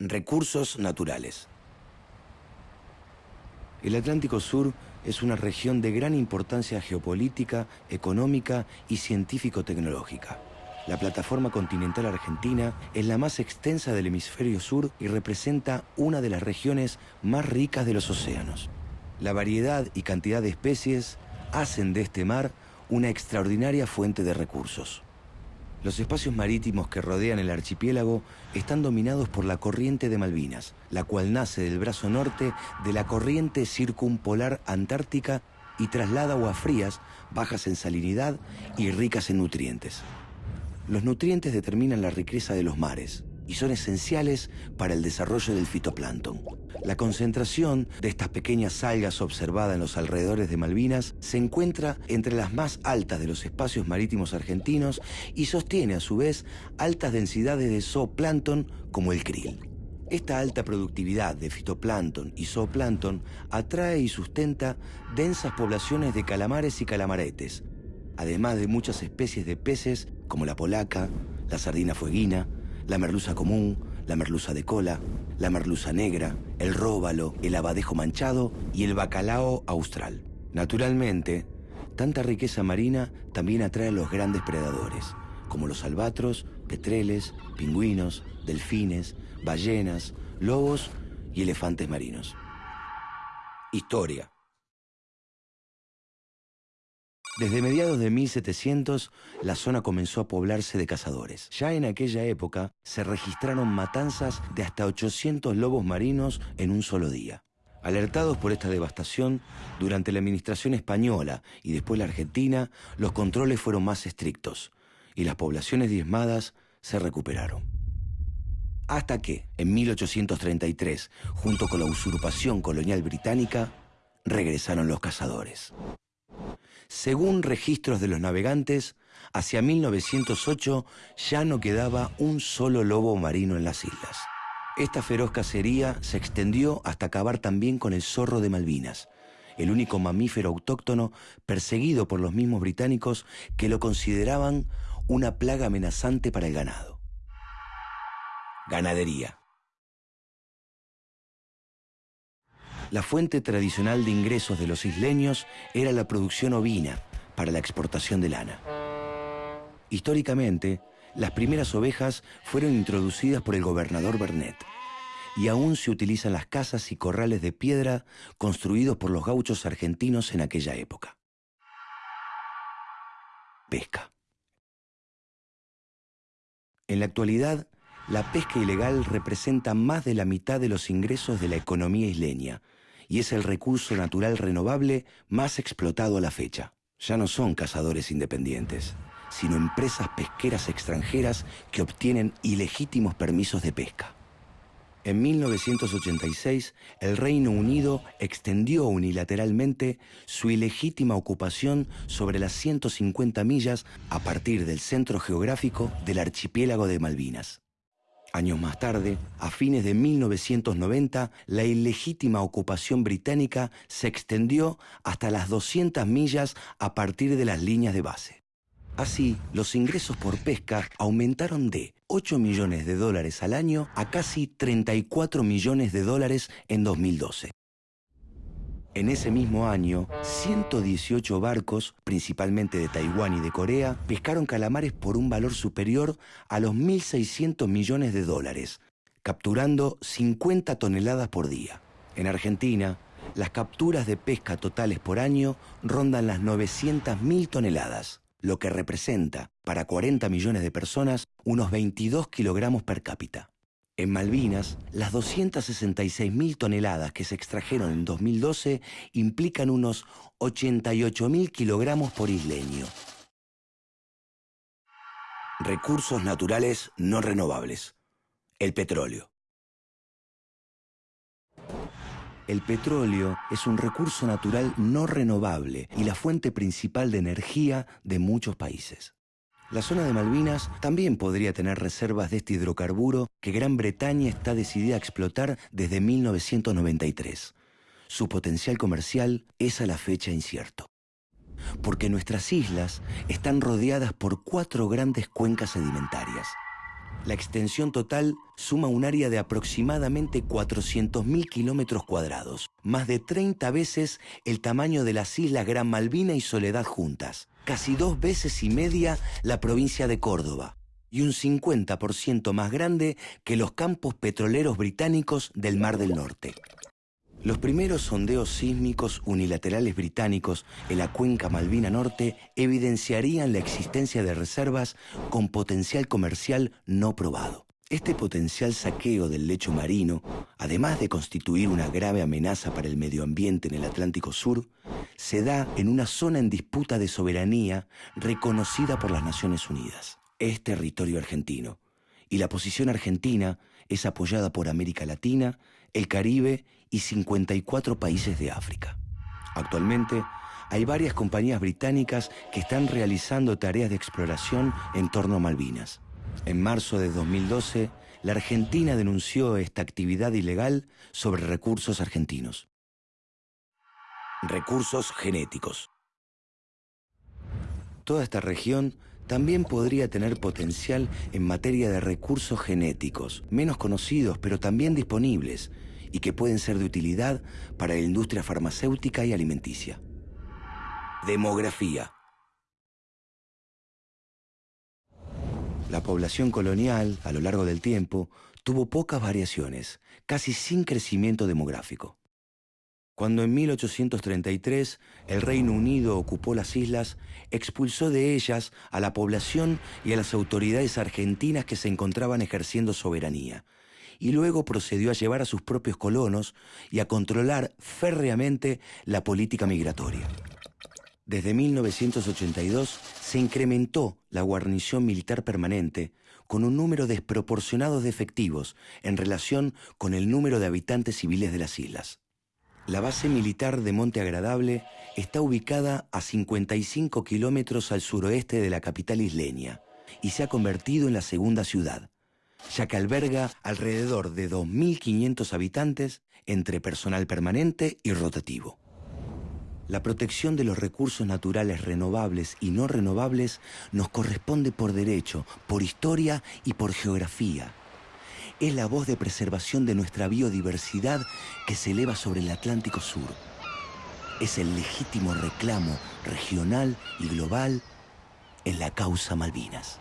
Recursos naturales. El Atlántico Sur es una región de gran importancia geopolítica, económica y científico-tecnológica. La plataforma continental argentina es la más extensa del hemisferio sur y representa una de las regiones más ricas de los océanos. La variedad y cantidad de especies hacen de este mar una extraordinaria fuente de recursos. Los espacios marítimos que rodean el archipiélago están dominados por la corriente de Malvinas, la cual nace del brazo norte de la corriente circumpolar antártica y traslada aguas frías, bajas en salinidad y ricas en nutrientes. Los nutrientes determinan la riqueza de los mares y son esenciales para el desarrollo del fitoplancton. La concentración de estas pequeñas algas observada en los alrededores de Malvinas se encuentra entre las más altas de los espacios marítimos argentinos y sostiene a su vez altas densidades de zooplancton como el krill. Esta alta productividad de fitoplancton y zooplancton atrae y sustenta densas poblaciones de calamares y calamaretes, además de muchas especies de peces como la polaca, la sardina fueguina, la merluza común, la merluza de cola, la merluza negra, el róbalo, el abadejo manchado y el bacalao austral. Naturalmente, tanta riqueza marina también atrae a los grandes predadores, como los albatros, petreles, pingüinos, delfines, ballenas, lobos y elefantes marinos. Historia. Desde mediados de 1700, la zona comenzó a poblarse de cazadores. Ya en aquella época se registraron matanzas de hasta 800 lobos marinos en un solo día. Alertados por esta devastación, durante la administración española y después la argentina, los controles fueron más estrictos y las poblaciones diezmadas se recuperaron. Hasta que, en 1833, junto con la usurpación colonial británica, regresaron los cazadores. Según registros de los navegantes, hacia 1908 ya no quedaba un solo lobo marino en las islas. Esta feroz cacería se extendió hasta acabar también con el zorro de Malvinas, el único mamífero autóctono perseguido por los mismos británicos que lo consideraban una plaga amenazante para el ganado. Ganadería. La fuente tradicional de ingresos de los isleños era la producción ovina para la exportación de lana. Históricamente, las primeras ovejas fueron introducidas por el gobernador Bernet y aún se utilizan las casas y corrales de piedra construidos por los gauchos argentinos en aquella época. Pesca. En la actualidad, la pesca ilegal representa más de la mitad de los ingresos de la economía isleña, y es el recurso natural renovable más explotado a la fecha. Ya no son cazadores independientes, sino empresas pesqueras extranjeras que obtienen ilegítimos permisos de pesca. En 1986, el Reino Unido extendió unilateralmente su ilegítima ocupación sobre las 150 millas a partir del centro geográfico del archipiélago de Malvinas. Años más tarde, a fines de 1990, la ilegítima ocupación británica se extendió hasta las 200 millas a partir de las líneas de base. Así, los ingresos por pesca aumentaron de 8 millones de dólares al año a casi 34 millones de dólares en 2012. En ese mismo año, 118 barcos, principalmente de Taiwán y de Corea, pescaron calamares por un valor superior a los 1.600 millones de dólares, capturando 50 toneladas por día. En Argentina, las capturas de pesca totales por año rondan las 900.000 toneladas, lo que representa, para 40 millones de personas, unos 22 kilogramos per cápita. En Malvinas, las 266.000 toneladas que se extrajeron en 2012 implican unos 88.000 kilogramos por isleño. Recursos naturales no renovables. El petróleo. El petróleo es un recurso natural no renovable y la fuente principal de energía de muchos países. La zona de Malvinas también podría tener reservas de este hidrocarburo que Gran Bretaña está decidida a explotar desde 1993. Su potencial comercial es a la fecha incierto. Porque nuestras islas están rodeadas por cuatro grandes cuencas sedimentarias. La extensión total suma un área de aproximadamente 400.000 kilómetros cuadrados, más de 30 veces el tamaño de las islas Gran Malvina y Soledad juntas, casi dos veces y media la provincia de Córdoba y un 50% más grande que los campos petroleros británicos del Mar del Norte. Los primeros sondeos sísmicos unilaterales británicos en la cuenca Malvina Norte evidenciarían la existencia de reservas con potencial comercial no probado. Este potencial saqueo del lecho marino, además de constituir una grave amenaza para el medio ambiente en el Atlántico Sur, se da en una zona en disputa de soberanía reconocida por las Naciones Unidas. Es territorio argentino, y la posición argentina es apoyada por América Latina, el Caribe y 54 países de África. Actualmente, hay varias compañías británicas que están realizando tareas de exploración en torno a Malvinas. En marzo de 2012, la Argentina denunció esta actividad ilegal sobre recursos argentinos. Recursos genéticos. Toda esta región también podría tener potencial en materia de recursos genéticos, menos conocidos pero también disponibles, y que pueden ser de utilidad para la industria farmacéutica y alimenticia. Demografía. La población colonial, a lo largo del tiempo, tuvo pocas variaciones, casi sin crecimiento demográfico. Cuando en 1833 el Reino Unido ocupó las islas, expulsó de ellas a la población y a las autoridades argentinas que se encontraban ejerciendo soberanía, y luego procedió a llevar a sus propios colonos y a controlar férreamente la política migratoria. Desde 1982 se incrementó la guarnición militar permanente con un número desproporcionado de efectivos en relación con el número de habitantes civiles de las islas. La base militar de Monte Agradable está ubicada a 55 kilómetros al suroeste de la capital isleña y se ha convertido en la segunda ciudad, ya que alberga alrededor de 2.500 habitantes entre personal permanente y rotativo. La protección de los recursos naturales renovables y no renovables nos corresponde por derecho, por historia y por geografía es la voz de preservación de nuestra biodiversidad que se eleva sobre el Atlántico Sur. Es el legítimo reclamo regional y global en la causa Malvinas.